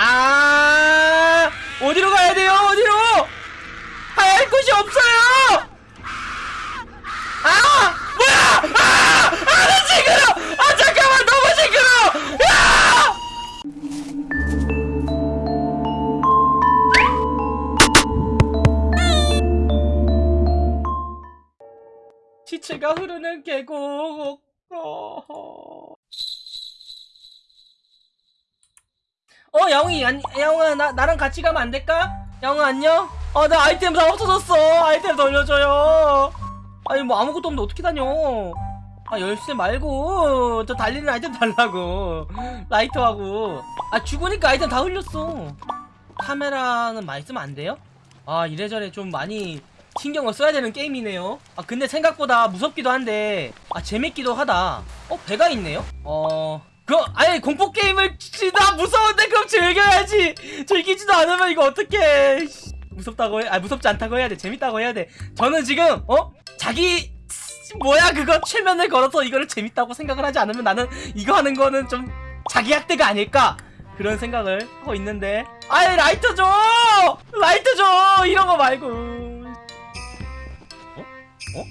아 어디로 가야 돼요? 어디로? 할 곳이 없어요! 아 뭐야? 아 아 나 징그러! 아 잠깐만 너무 징그러! 야! 시체가 흐르는 계곡. 어, 어 야옹이 안, 야옹아 나, 나랑 같이 가면 안 될까? 야옹아 안녕? 어나 아이템 다 없어졌어. 아이템 돌려줘요. 아니 뭐 아무것도 없는데 어떻게 다녀? 아 열쇠 말고 저 달리는 아이템 달라고. 라이터하고. 아 죽으니까 아이템 다 흘렸어. 카메라는 많이 쓰면 안 돼요? 아 이래저래 좀 많이 신경을 써야 되는 게임이네요. 아 근데 생각보다 무섭기도 한데. 아 재밌기도 하다. 어 배가 있네요? 어 그럼 아예 공포 게임을 진짜 무서운데 그럼 즐겨야지. 즐기지도 않으면 이거 씨, 무섭다고 해? 아 무섭지 않다고 해야 돼. 재밌다고 해야 돼. 저는 지금 어? 자기 뭐야 그거? 최면을 걸어서 이거를 재밌다고 생각을 하지 않으면 나는 이거 하는 거는 좀 자기 학대가 아닐까 그런 생각을 하고 있는데. 아이 라이터 줘! 라이터 줘! 이런 거 말고. 어, 어,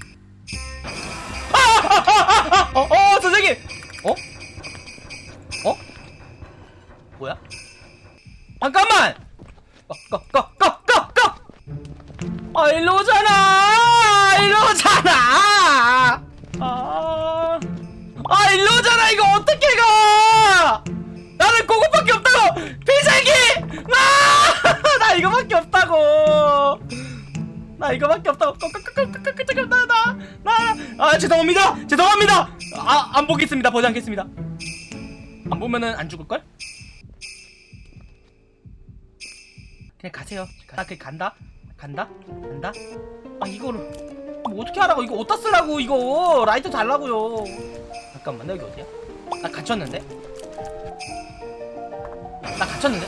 죄송합니다. 아 안 보겠습니다. 보지 않겠습니다. 안 보면은 안 죽을걸? 그냥 가세요. 나 그냥 간다. 간다? 간다? 아 이거를 뭐 어떻게 하라고? 이거 어디다 쓰라고 이거? 라이터 달라고요. 잠깐만 여기 어디야? 나 갇혔는데? 나 갇혔는데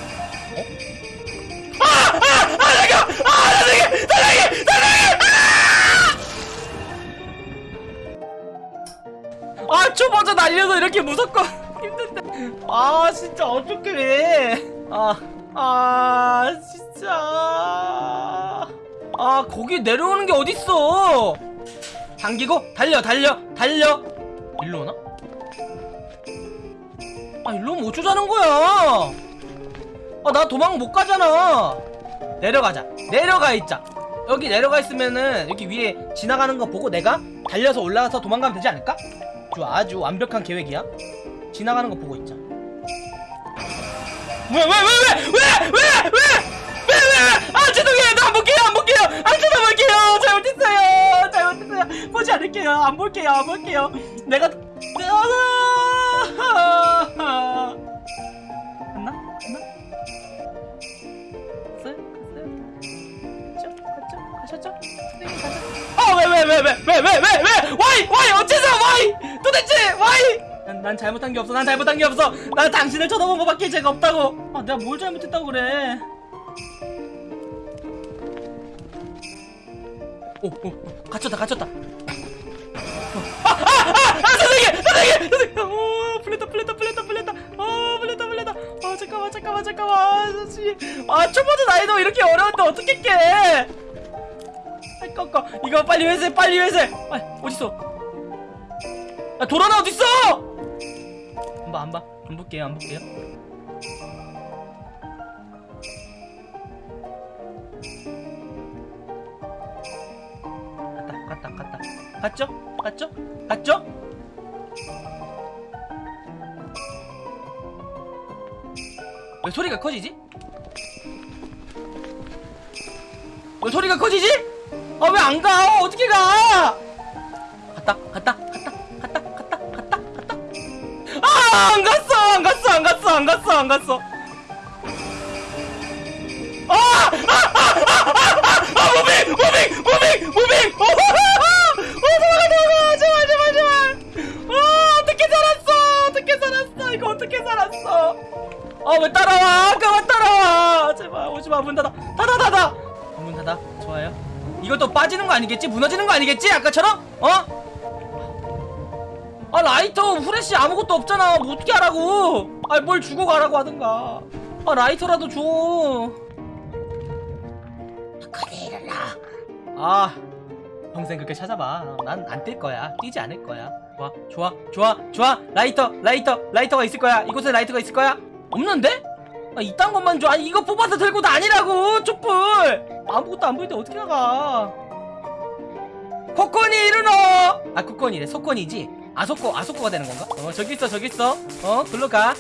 아 초보자 날려서 이렇게 무섭고 힘든데. 아 진짜 어떡해. 아아 진짜. 아 거기 내려오는 게 어딨어? 당기고 달려 달려 달려. 일로 오나? 아 일로 오면 어쩌자는 거야? 아 나 도망 못 가잖아. 내려가자. 내려가 있자. 여기 내려가 있으면은 여기 위에 지나가는 거 보고 내가 달려서 올라가서 도망가면 되지 않을까? 아주 아주 완벽한 계획이야 지나가는 거 보고 있자 왜왜 왜 왜 왜왜왜왜아 죄송해요 나 안 볼게요 안 볼게요 안 쳐다볼게요 잘못했어요 잘못했어요 보지 않을게요 안 볼게요 안 볼게요 내가 갔나? 갔나? 갔죠 갔죠? 가셨죠? 선생님 가셨죠? 왜왜 왜 왜 왜 왜 왜왜 와이 와이 어째서 와이, 도대체, 와이. 난, 난 잘못한 게 없어, 난 잘못한 게 없어. 난 당신을 쳐다본 거밖에 죄가 없다고. 아, 내가 뭘 잘못했다고 그래. 오, 오, 오, 갇혔다, 갇혔다. 아, 아, 아, 아, 선생님, 선생님, 선생님. 오, 풀렸다, 풀렸다, 풀렸다, 풀렸다. 아, 풀렸다, 풀렸다. 아, 잠깐만, 잠깐만, 잠깐만. 아, 선생님. 아, 초보자 나이도 이렇게 어려운데 어떻게 깨? 꺾어 이거 빨리 회수해 빨리 회수해 아 어딨어 야 도라나 어딨어 안봐 안봐 안 볼게요 안 볼게요 갔다 갔다 갔다 갔죠? 갔죠? 갔죠? 왜 소리가 커지지? 왜 소리가 커지지? 아 왜 안 가? 어떻게 가? 갔다 갔다 안 갔어 안 갔어 안 갔어 안 갔어 안 갔어. 아 아 아아아아 moving moving moving moving. 어 도망가 도망가. 제발 제발 제발. 아 어떻게 살았어? 어떻게 살았어? 이거 어떻게 살았어? 아왜 따라와? 아까 왜 따라와? 제발 오지마. 문 닫아. 닫아 닫아. 문 닫아. 좋아요. 이것도 빠지는 거 아니겠지? 무너지는 거 아니겠지? 아까처럼? 어? 아 라이터 후레쉬 아무것도 없잖아. 뭐 어떻게 하라고? 아 뭘 주고 가라고 하든가. 아 라이터라도 줘. 일어나 아 평생 그렇게 찾아봐. 난 안 뛸 거야. 뛰지 않을 거야. 좋아 좋아 좋아 좋아. 라이터 라이터 라이터가 있을 거야. 이곳에 라이터가 있을 거야? 없는데? 아 이딴 것만 줘. 아니 이거 뽑아서 들고 다니라고 촛불. 아무것도 안 보이는데 어떻게 나가? 코코니 일어나 아 코코니래. 소코니지 아소코 아소코가 되는 건가? 어 저기 있어 저기 있어 어 글로 가어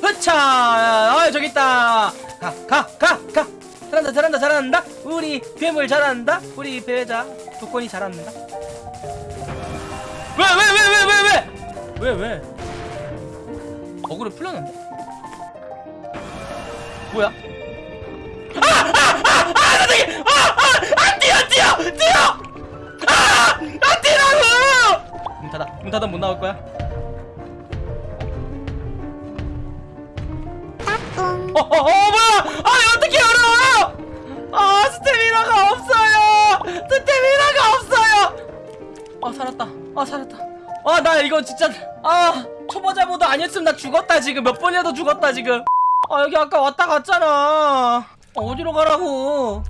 흐차 아 저기 있다 가 가 가 가 잘한다 잘한다 잘한다 우리 괴물 잘한다 우리 배자 조건이 잘한다 왜 왜 왜 왜 왜 왜왜 어그로 풀렸는데 뭐야 아아아아 선생님 아아아 뛰어 뛰어 뛰어 문 닫아 못 나올 거야 어, 어, 어, 뭐야! 아, 어떻게 열어! 아, 스태미나가 없어요! 스태미나가 없어요! 아, 살았다. 아, 살았다. 아, 나 이거 진짜, 아, 초보자 모드 아니었으면 나 죽었다, 지금. 몇 번이라도 죽었다, 지금. 아, 여기 아까 왔다 갔잖아. 아, 어디로 가라고.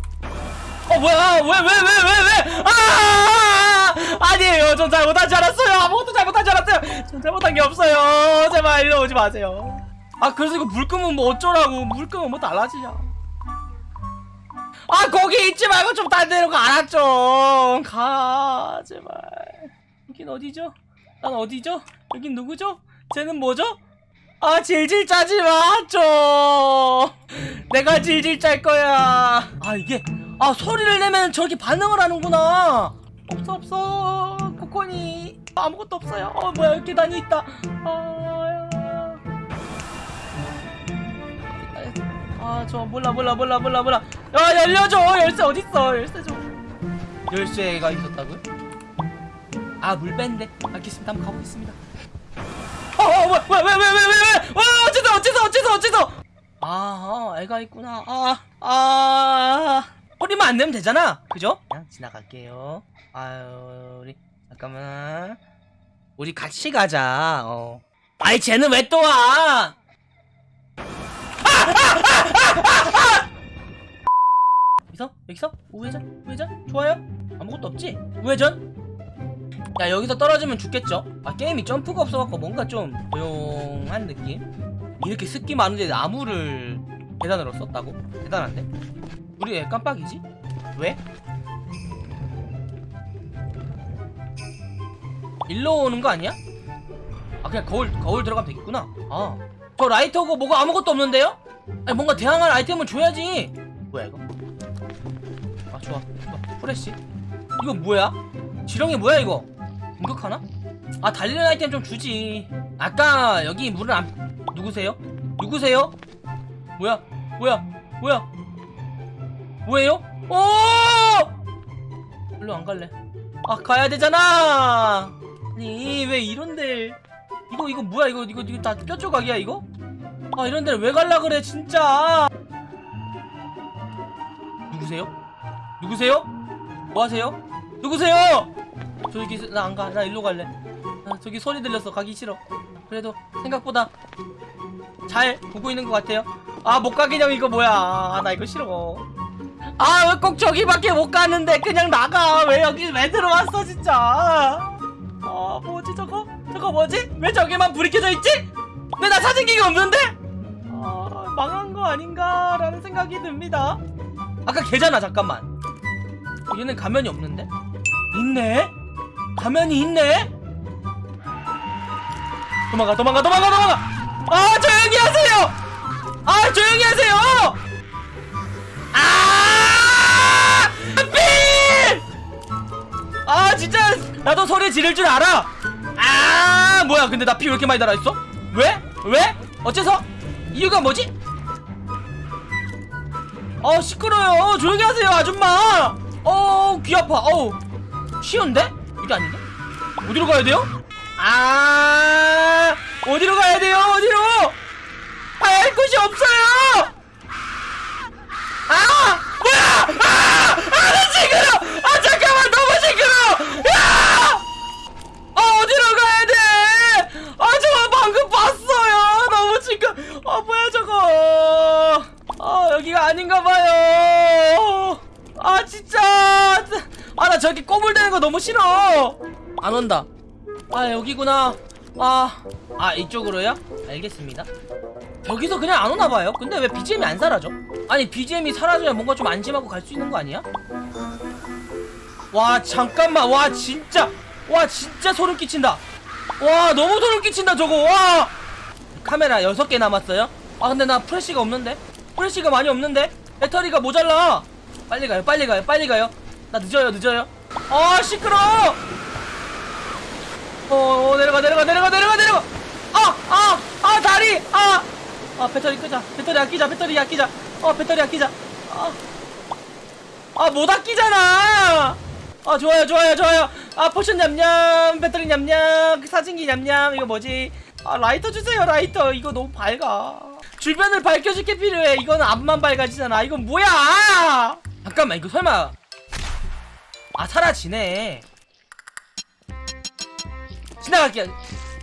어, 뭐야! 왜, 왜, 왜, 왜, 왜! 아! 아니에요. 전 잘못하지 않았어요. 아무것도 잘못하지 않았어요. 전 잘못한 게 없어요. 제발 일로 오지 마세요. 아 그래서 이거 물 끄면 뭐 어쩌라고 물 끄면 뭐 달라지냐 아 거기 있지 말고 좀 딴 데로 가라 좀가 제발 여긴 어디죠? 난 어디죠? 여긴 누구죠? 쟤는 뭐죠? 아 질질 짜지 마좀 내가 질질 짤 거야 아 이게 아 소리를 내면 저기 반응을 하는구나 없어 없어. 코코니. 아무것도 없어요. 어 뭐야 계단이 있다. 아 아저 몰라 몰라 몰라 몰라 몰라. 야 열려줘. 열쇠 어딨어? 열쇠 좀. 열쇠가 있었다고요? 아 물밴데? 알겠습니다. 한번 가보겠습니다. 어어 뭐야 뭐야 왜왜 왜 왜왜 어 어째서 어째서 어째서 어째서. 아 어, 애가 있구나. 아아 소리만 안 내면 되잖아 그죠? 그냥 지나갈게요 아유 우리 잠깐만 우리 같이 가자 어 아이 쟤는 왜 또 와? 여기서? 여기서? 우회전? 우회전? 좋아요? 아무것도 없지? 우회전? 야 여기서 떨어지면 죽겠죠? 아 게임이 점프가 없어갖고 뭔가 좀 조용한 느낌? 이렇게 습기 많은데 나무를 계단으로 썼다고? 대단한데? 우리 왜 깜빡이지? 왜? 일로 오는 거 아니야? 아 그냥 거울 거울 들어가면 되겠구나 아저 라이터고 뭐가 아무것도 없는데요? 아니 뭔가 대항할 아이템을 줘야지 뭐야 이거 아 좋아 프레쉬 이거 뭐야 지렁이 뭐야 이거 공격하나? 아 달리는 아이템 좀 주지 아까 여기 물을 안 누구세요? 누구세요? 뭐야 뭐야 뭐야 뭐예요? 오! 별로 안 갈래 아 가야 되잖아 아니 왜 이런데 이거 이거 뭐야 이거 이거 이거 다 뼈조각이야 이거? 아 이런 데를 왜 갈라 그래 진짜 누구세요? 누구세요? 뭐 하세요? 누구세요? 저기 나 안 가 나 일로 갈래 아, 저기 소리 들렸어 가기 싫어 그래도 생각보다 잘 보고 있는 것 같아요 아 못 가긴 형 이거 뭐야. 아 나 이거 싫어. 아 왜 꼭 저기밖에 못 가는데 그냥 나가. 왜 여기 왜 들어왔어 진짜. 아 뭐지 저거? 저거 뭐지? 왜 저기만 불이 켜져 있지? 왜나 사진기가 없는데? 아 망한 거 아닌가라는 생각이 듭니다. 아까 걔잖아 잠깐만. 얘는 가면이 없는데? 있네? 가면이 있네? 도망가 도망가 도망가 도망가! 아 조용히 하세요 아 조용히 하세요 아 삐! 아 진짜 나도 소리 지를 줄 알아 아 뭐야 근데 나 피 왜 이렇게 많이 달아있어 왜? 왜? 어째서? 이유가 뭐지? 어 시끄러요 조용히 하세요 아줌마 어귀 아파 어우 쉬운데? 이게 아닌데? 어디로 가야 돼요? 아 어디로 가야 돼요 어디로 할 곳이 없어요! 아! 뭐야! 아! 아! 시끄러! 아 잠깐만 너무 시끄러! 야! 아 어디로 가야 돼? 아 저거 방금 봤어요. 너무 시끄러. 아 뭐야 저거? 아 여기가 아닌가 봐요. 아 진짜. 아 나 저기 꼬물대는 거 너무 싫어. 안 온다. 아 여기구나. 아, 아 이쪽으로요? 알겠습니다. 저기서 그냥 안 오나봐요. 근데 왜 BGM이 안 사라져? 아니 BGM이 사라져야 뭔가 좀 안심하고 갈 수 있는 거 아니야? 와 잠깐만. 와 진짜. 와 진짜 소름 끼친다. 와 너무 소름 끼친다 저거. 와. 카메라 6개 남았어요? 아 근데 나 프레쉬가 없는데? 프레쉬가 많이 없는데? 배터리가 모자라. 빨리 가요 빨리 가요 빨리 가요. 나 늦어요 늦어요. 아 시끄러 어, 어 내려가 내려가 내려가 내려가 내려가 아아아 아, 다리 아 아 배터리 끄자. 배터리 아끼자. 배터리 아끼자. 어 배터리 아끼자. 아. 못 아끼잖아. 아 좋아요 좋아요 좋아요. 아 포션 냠냠 배터리 냠냠 사진기 냠냠 이거 뭐지? 아 라이터 주세요 라이터. 이거 너무 밝아. 주변을 밝혀줄 게 필요해. 이거는 앞만 밝아지잖아. 이건 뭐야? 잠깐만 이거 설마. 아 사라지네. 지나갈게요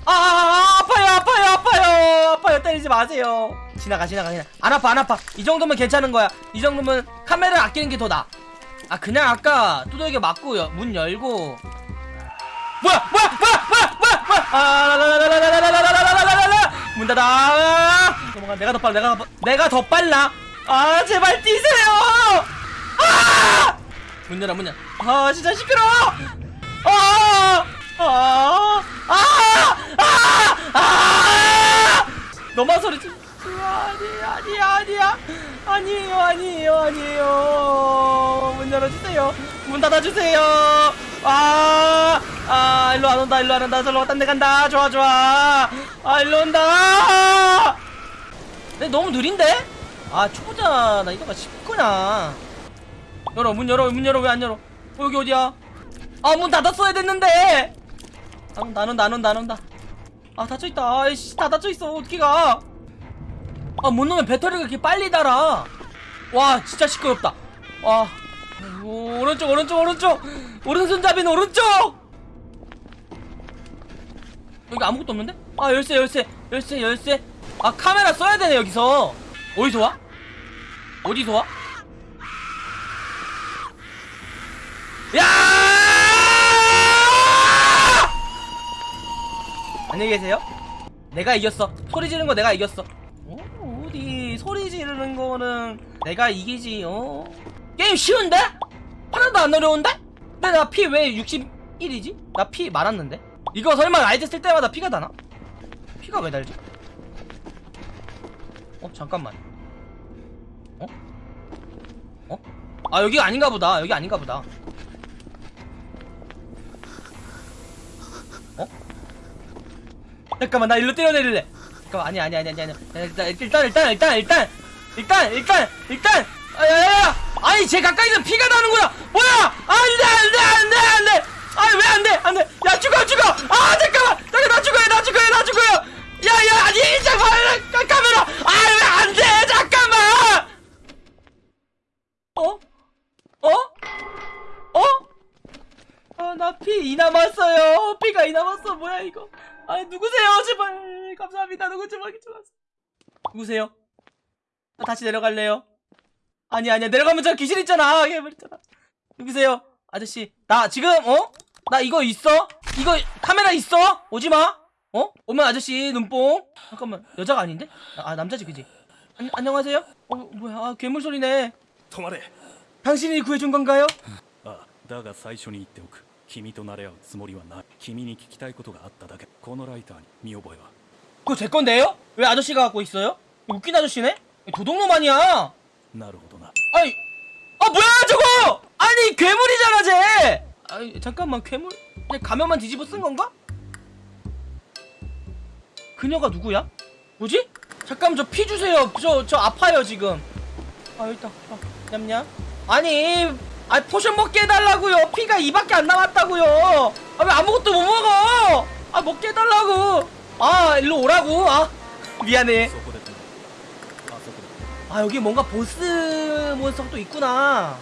아 아파요 아파요 아파요 아파요 때리지 마세요 지나가 지나가 그냥 안 아파 안 아파 이 정도면 괜찮은 거야 이 정도면 카메라 아끼는 게 더 나아 아 그냥 아까 두들겨 맞고 여, 문 열고 뭐야 뭐야 뭐야 뭐야 뭐야 뭐야 아문 닫아 도망가 내가 더 빨라 내가 더, 내가 더 빨라 아 제발 뛰세요 아문 열어 문 열어 아 진짜 시끄러워 아아 너만 소리 치 아니 아니 아니야. 아니에요 아니에요 아니에요. 문 열어주세요. 문 닫아주세요. 아 아 일로 안 온다 일로 안 온다. 저로 딴데 간다. 좋아 좋아. 아 일로 온다. 근데 너무 느린데? 아 초보자 나 이거가 쉽구나. 열어 문 열어 문 열어. 왜 안 열어? 어, 여기 어디야? 아 문 닫았어야 됐는데. 안 온다 안 온다 안 온다 안 온다 아 닫혀있다 아이씨 다 닫혀있어 어떻게 가 아, 못 넣으면 배터리가 이렇게 빨리 달아. 와, 진짜 시끄럽다. 와. 아이고, 오른쪽, 오른쪽, 오른쪽. 오른손잡이는 오른쪽! 여기 아무것도 없는데? 아, 열쇠, 열쇠, 열쇠, 열쇠. 아, 카메라 써야 되네, 여기서. 어디서 와? 어디서 와? 야! 안녕히 계세요. 내가 이겼어. 소리 지르는 거 내가 이겼어. 어, 어디 소리 지르는 거는 내가 이기지. 어. 게임 쉬운데? 하나도 안 어려운데? 근데 나 피 왜 61이지? 나 피 많았는데? 이거 설마 라이트 쓸 때마다 피가 나나? 피가 왜 달지? 어 잠깐만. 어? 어? 아 여기 아닌가 보다. 여기 아닌가 보다. 어? 잠깐만 나 일로 뛰어내릴래. 잠깐만 아니 아니 아니 아니 아니. 일단 일단 일단 일단 일단 일단 일단 일단. 아야야야. 아니 제 가까이서 피가 나는구나 뭐야? 안돼 안돼 안돼 안돼. 아니 왜 안돼? 안돼. 야 죽어 죽어. 아 잠깐만. 잠깐 나 죽어요 나 죽어요 나 죽어요. 야야 아니 잠깐만 카메라. 아왜 안돼? 잠깐만. 어? 어? 어? 아, 나 피 이 남았어요. 피가 이 남았어. 뭐야, 이거. 아, 누구세요? 제발. 감사합니다. 누구 좀 하기 좋았어. 누구세요? 나 다시 내려갈래요. 아니, 아니야. 내려가면 저 귀신 있잖아. 해버렸잖아. 누구세요? 아저씨. 나 지금, 어? 나 이거 있어? 이거 카메라 있어? 오지 마. 어? 오면 아저씨 눈뽕. 잠깐만. 여자가 아닌데? 아, 남자지, 그지? 안, 안녕하세요? 어, 뭐야. 아, 괴물 소리네. 止まれ 당신이 구해준 건가요? あだが最初に言っておく君と慣れ合うつもりはない 君に聞きたいことがあっただけこのライターに見覚えは 그거 제 건데요? 왜 아저씨가 갖고 있어요? 웃긴 아저씨네? 도둑놈 아니야? なるほどな 아니, 아 뭐야 저거? 아니 괴물이잖아 쟤. 아니 잠깐만 괴물? 그냥 가면만 뒤집어 쓴 건가? 그녀가 누구야? 뭐지? 잠깐만 저 피 주세요. 저 저 아파요 지금. 아 일단 아, 냠냠. 아니, 아 potion 먹게 해달라고요. 피가 이밖에 안 남았다고요. 아 왜 아무것도 못 먹어? 아 먹게 해달라고. 아 일로 오라고. 아 미안해. 아 여기 뭔가 보스 몬스터도 있구나.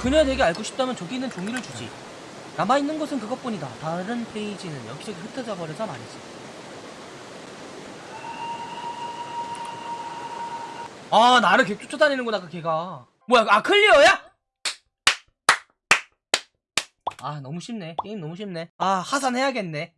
그녀 되게 알고 싶다면 저기 있는 종이를 주지. 남아있는 것은 그것뿐이다. 다른 페이지는 여기저기 흩어져 버려서 말이지. 아 나를 계속 쫓아다니는구나 그 개가. 뭐야 그, 아 클리어야? 아 너무 쉽네. 게임 너무 쉽네. 아 하산 해야겠네.